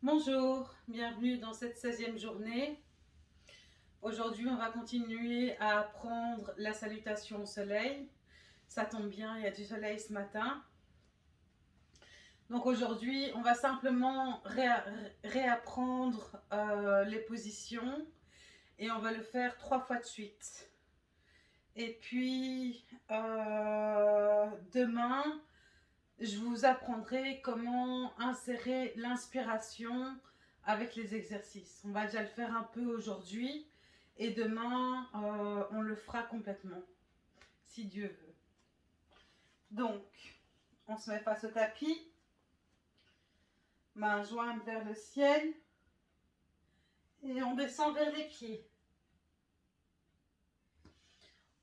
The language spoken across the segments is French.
Bonjour, bienvenue dans cette 16e journée. Aujourd'hui, on va continuer à apprendre la salutation au soleil. Ça tombe bien, il y a du soleil ce matin. Donc aujourd'hui, on va simplement réapprendre euh, les positions et on va le faire trois fois de suite. Et puis, euh, demain, je vous apprendrai comment insérer l'inspiration avec les exercices. On va déjà le faire un peu aujourd'hui et demain, euh, on le fera complètement, si Dieu veut. Donc, on se met face au tapis, main jointe vers le ciel et on descend vers les pieds.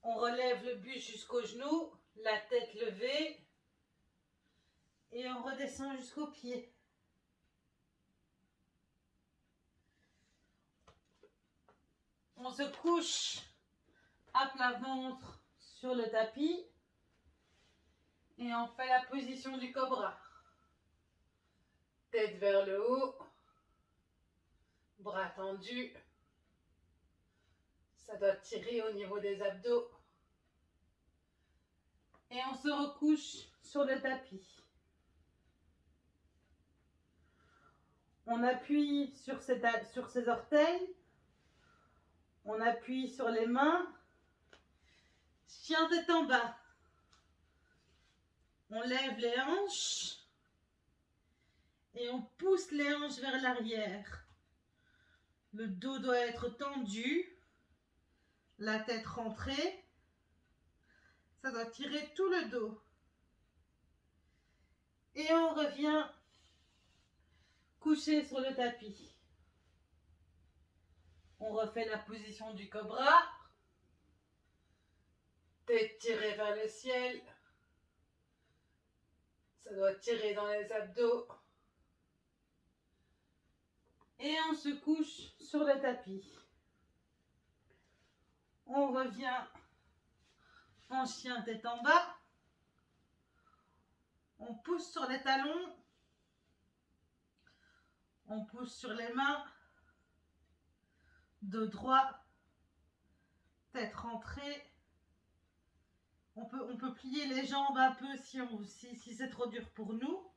On relève le buste jusqu'au genou, la tête levée et on redescend jusqu'au pied. On se couche à plat ventre sur le tapis et on fait la position du cobra. Tête vers le haut, bras tendus. Ça doit tirer au niveau des abdos. Et on se recouche sur le tapis. On appuie sur ses, orteils. On appuie sur les mains. Chien tête en bas. On lève les hanches. Et on pousse les hanches vers l'arrière. Le dos doit être tendu. La tête rentrée. Ça doit tirer tout le dos. Et on revient sur le tapis. On refait la position du cobra. Tête tirée vers le ciel. Ça doit tirer dans les abdos. Et on se couche sur le tapis. On revient en chien tête en bas. On pousse sur les talons on pousse sur les mains, dos droit, tête rentrée. On peut, on peut plier les jambes un peu si, si, si c'est trop dur pour nous.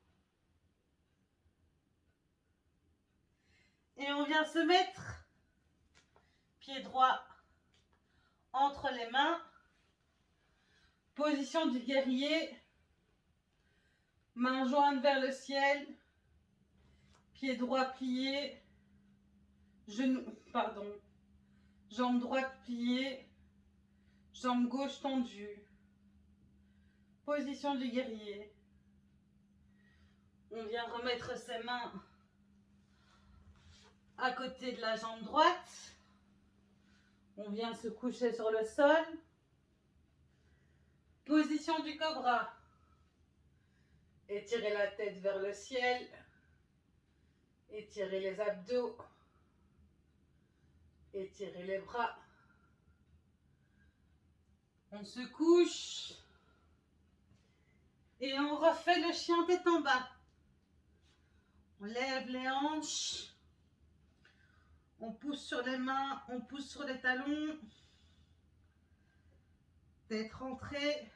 Et on vient se mettre pied droit entre les mains. Position du guerrier. Main jointe vers le ciel. Pied droit plié. Genou, pardon. Jambe droite pliée. Jambe gauche tendue. Position du guerrier. On vient remettre ses mains à côté de la jambe droite. On vient se coucher sur le sol. Position du cobra. Étirez la tête vers le ciel. Étirez les abdos. Étirez les bras. On se couche. Et on refait le chien tête en bas. On lève les hanches. On pousse sur les mains, on pousse sur les talons. Tête rentrée.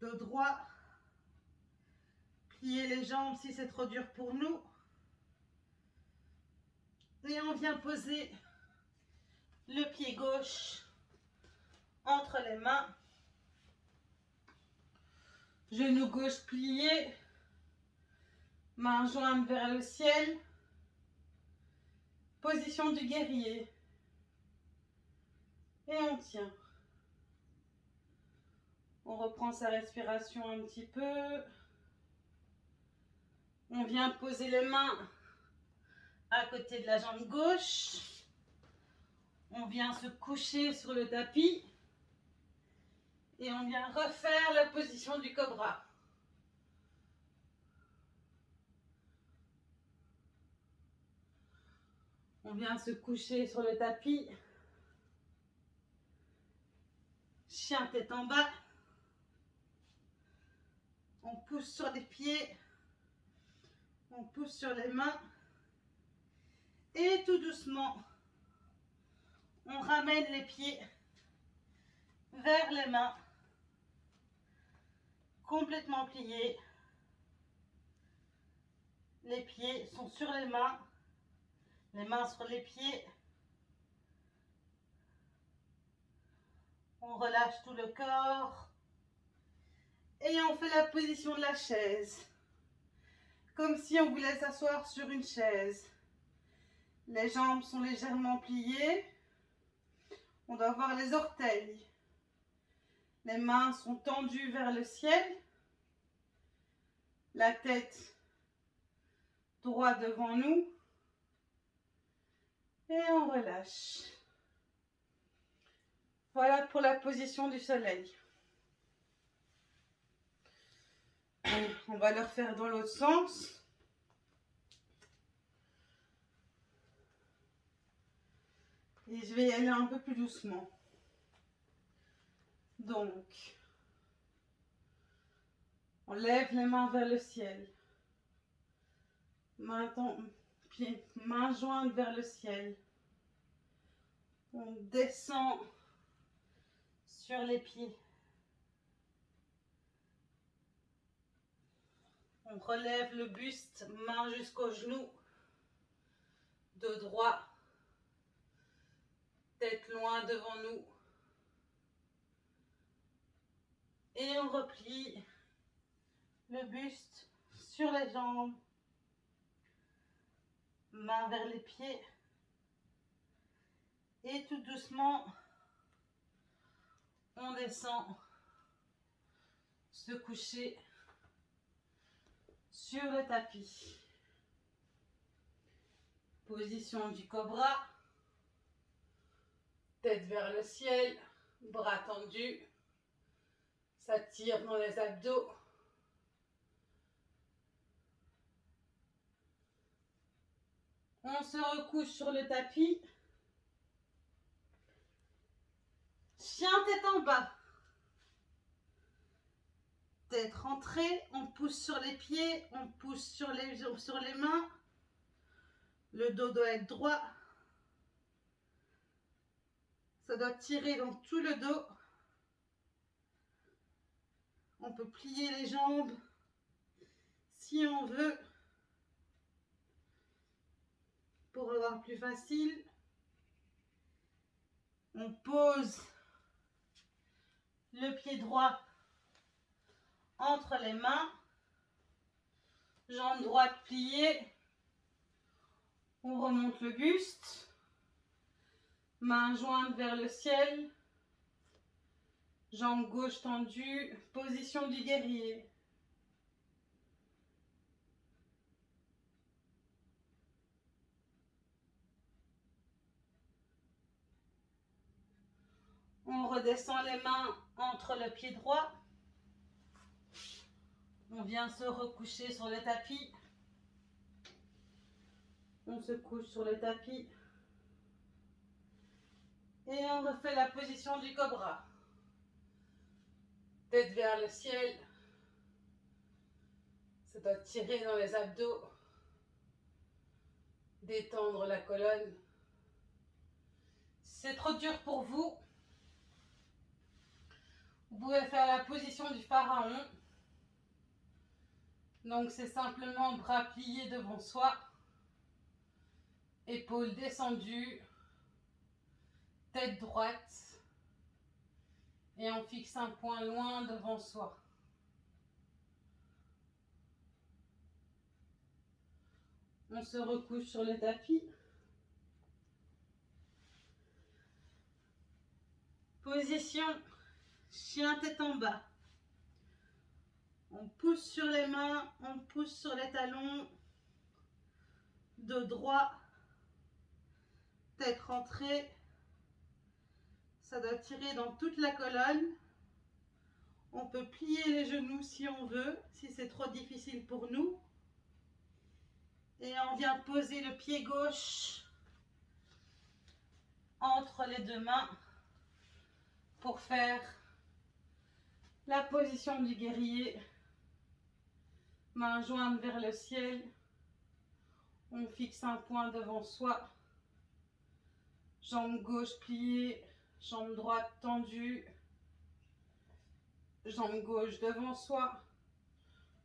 Dos droit. Pliez les jambes si c'est trop dur pour nous. Et on vient poser le pied gauche entre les mains. Genou gauche plié. Main jointe vers le ciel. Position du guerrier. Et on tient. On reprend sa respiration un petit peu. On vient poser les mains à côté de la jambe gauche. On vient se coucher sur le tapis. Et on vient refaire la position du cobra. On vient se coucher sur le tapis. Chien tête en bas. On pousse sur les pieds. On pousse sur les mains. Et tout doucement, on ramène les pieds vers les mains. Complètement pliés. Les pieds sont sur les mains. Les mains sur les pieds. On relâche tout le corps. Et on fait la position de la chaise. Comme si on voulait s'asseoir sur une chaise. Les jambes sont légèrement pliées. On doit voir les orteils. Les mains sont tendues vers le ciel. La tête droit devant nous. Et on relâche. Voilà pour la position du soleil. On va le refaire dans l'autre sens. Et je vais y aller un peu plus doucement. Donc, on lève les mains vers le ciel. Main, pied, main jointe vers le ciel. On descend sur les pieds. On relève le buste, main jusqu'au genou. De droit. Loin devant nous. Et on replie le buste sur les jambes. Main vers les pieds. Et tout doucement, on descend se coucher sur le tapis. Position du cobra. Tête vers le ciel, bras tendus. Ça tire dans les abdos. On se recouche sur le tapis. Chien tête en bas. Tête rentrée, on pousse sur les pieds, on pousse sur les, sur les mains. Le dos doit être droit. Ça doit tirer dans tout le dos. On peut plier les jambes si on veut pour avoir plus facile. On pose le pied droit entre les mains, jambe droite pliée, on remonte le buste, main jointe vers le ciel, jambe gauche tendue, position du guerrier. On redescend les mains entre le pied droit. On vient se recoucher sur le tapis. On se couche sur le tapis. Et on refait la position du cobra. Tête vers le ciel. Ça doit tirer dans les abdos. Détendre la colonne. c'est trop dur pour vous, vous pouvez faire la position du pharaon. Donc c'est simplement bras pliés devant soi, épaules descendues, tête droite et on fixe un point loin devant soi. On se recouche sur le tapis. Position Chien tête en bas. On pousse sur les mains, on pousse sur les talons. Dos droit. Tête rentrée. Ça doit tirer dans toute la colonne. On peut plier les genoux si on veut, si c'est trop difficile pour nous. Et on vient poser le pied gauche entre les deux mains pour faire la position du guerrier. Main jointe vers le ciel. On fixe un point devant soi. Jambe gauche pliée, jambe droite tendue. Jambe gauche devant soi.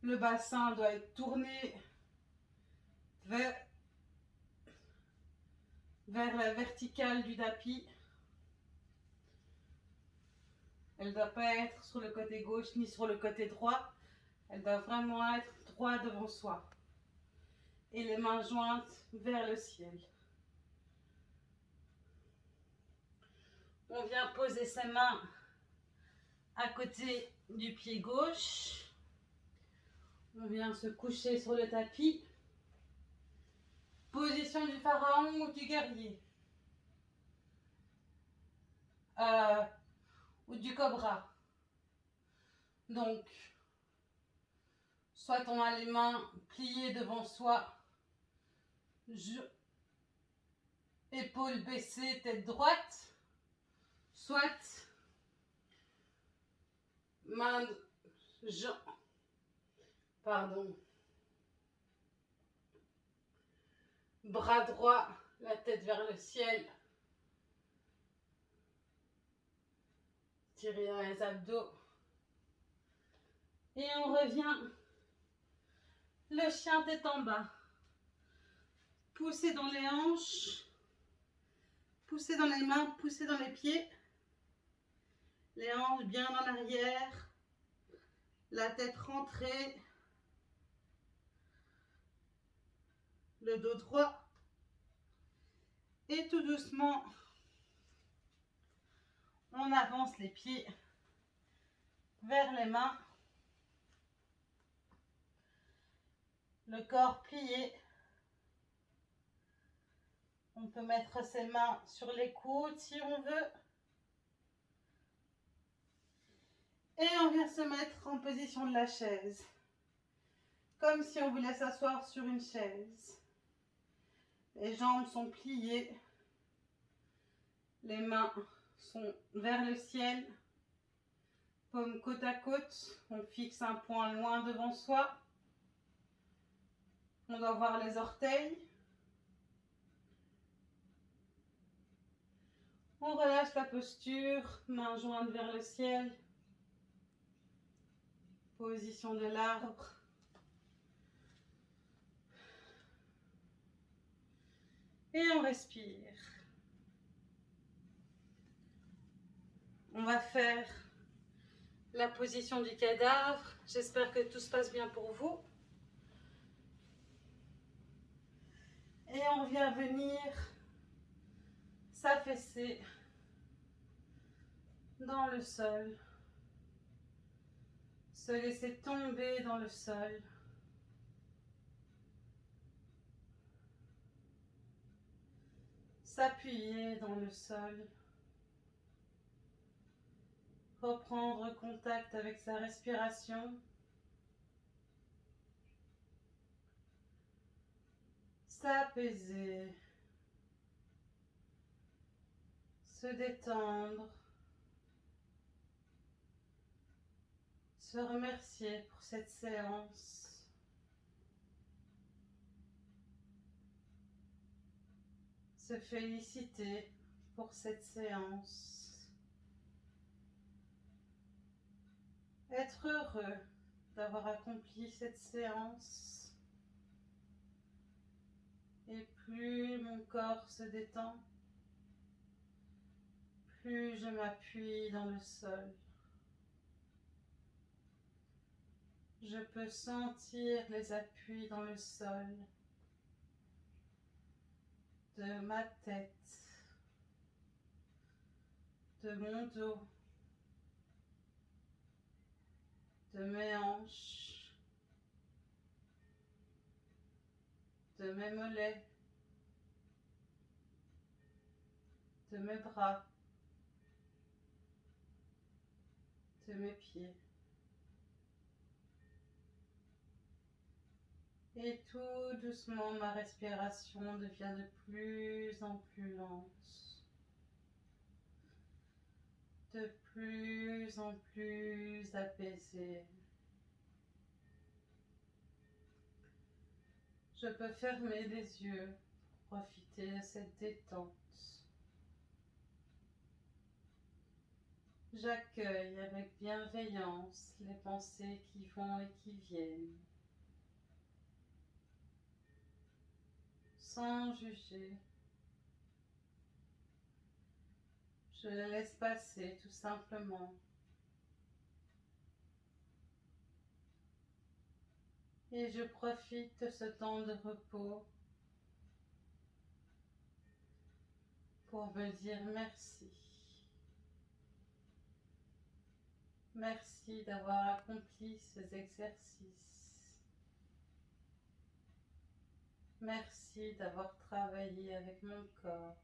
Le bassin doit être tourné vers, la verticale du tapis. Elle ne doit pas être sur le côté gauche ni sur le côté droit. Elle doit vraiment être droit devant soi. Et les mains jointes vers le ciel. On vient poser ses mains à côté du pied gauche. On vient se coucher sur le tapis. Position du pharaon ou du guerrier. Euh, ou du cobra. Donc, soit on a les mains pliées devant soi, je, épaules baissées, tête droite, soit main, je, pardon, bras droit, la tête vers le ciel, Tirer dans les abdos. Et on revient. Le chien tête en bas. Poussez dans les hanches. Poussez dans les mains, poussez dans les pieds. Les hanches bien en arrière. La tête rentrée. Le dos droit. Et tout doucement, on avance les pieds vers les mains. Le corps plié. On peut mettre ses mains sur les coudes si on veut. Et on vient se mettre en position de la chaise. Comme si on voulait s'asseoir sur une chaise. Les jambes sont pliées. Les mains sont vers le ciel, paume côte à côte, on fixe un point loin devant soi. On doit voir les orteils. On relâche la posture, main jointe vers le ciel. Position de l'arbre. Et on respire. On va faire la position du cadavre. J'espère que tout se passe bien pour vous. Et on vient venir s'affaisser dans le sol. Se laisser tomber dans le sol. S'appuyer dans le sol reprendre contact avec sa respiration. S'apaiser. Se détendre. Se remercier pour cette séance. Se féliciter pour cette séance. être heureux d'avoir accompli cette séance. Et plus mon corps se détend, plus je m'appuie dans le sol. Je peux sentir les appuis dans le sol de ma tête, de mon dos, de mes hanches, de mes mollets, de mes bras, de mes pieds. Et tout doucement, ma respiration devient de plus en plus lente. De plus en plus apaisé. Je peux fermer les yeux pour profiter de cette détente. J'accueille avec bienveillance les pensées qui vont et qui viennent, sans juger. Je laisse passer tout simplement. Et je profite de ce temps de repos pour me dire merci. Merci d'avoir accompli ces exercices. Merci d'avoir travaillé avec mon corps.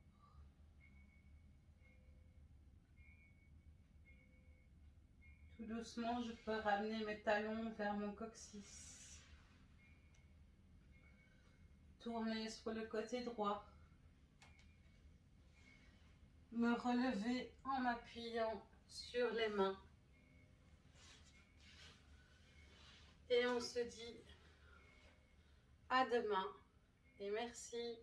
Tout doucement, je peux ramener mes talons vers mon coccyx. Tourner sur le côté droit. Me relever en m'appuyant sur les mains. Et on se dit à demain et merci